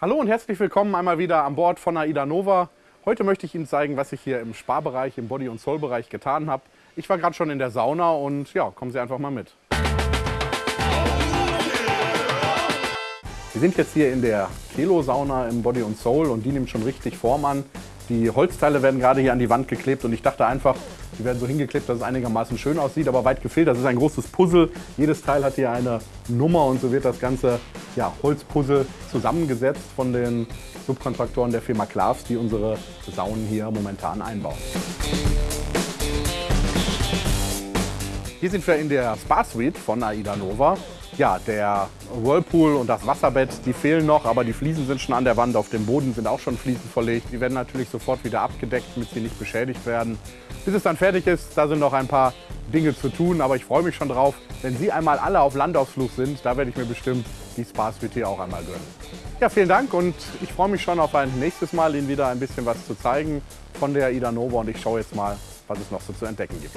Hallo und herzlich willkommen einmal wieder an Bord von AIDA Nova. Heute möchte ich Ihnen zeigen, was ich hier im Sparbereich, im Body- und Soul-Bereich getan habe. Ich war gerade schon in der Sauna und ja, kommen Sie einfach mal mit. Wir sind jetzt hier in der Kelo-Sauna im Body und Soul und die nimmt schon richtig Form an. Die Holzteile werden gerade hier an die Wand geklebt und ich dachte einfach, die werden so hingeklebt, dass es einigermaßen schön aussieht, aber weit gefehlt. Das ist ein großes Puzzle. Jedes Teil hat hier eine Nummer und so wird das ganze ja, Holzpuzzle zusammengesetzt von den Subkontraktoren der Firma Klaas, die unsere Saunen hier momentan einbauen. Hier sind wir in der Spa Suite von AIDA Nova. Ja, der Whirlpool und das Wasserbett, die fehlen noch, aber die Fliesen sind schon an der Wand. Auf dem Boden sind auch schon Fliesen verlegt. Die werden natürlich sofort wieder abgedeckt, damit sie nicht beschädigt werden. Bis es dann fertig ist, da sind noch ein paar Dinge zu tun, aber ich freue mich schon drauf. Wenn Sie einmal alle auf Landausflug sind, da werde ich mir bestimmt die Spa Suite hier auch einmal gönnen. Ja, vielen Dank und ich freue mich schon auf ein nächstes Mal, Ihnen wieder ein bisschen was zu zeigen von der AIDA Nova und ich schaue jetzt mal, was es noch so zu entdecken gibt.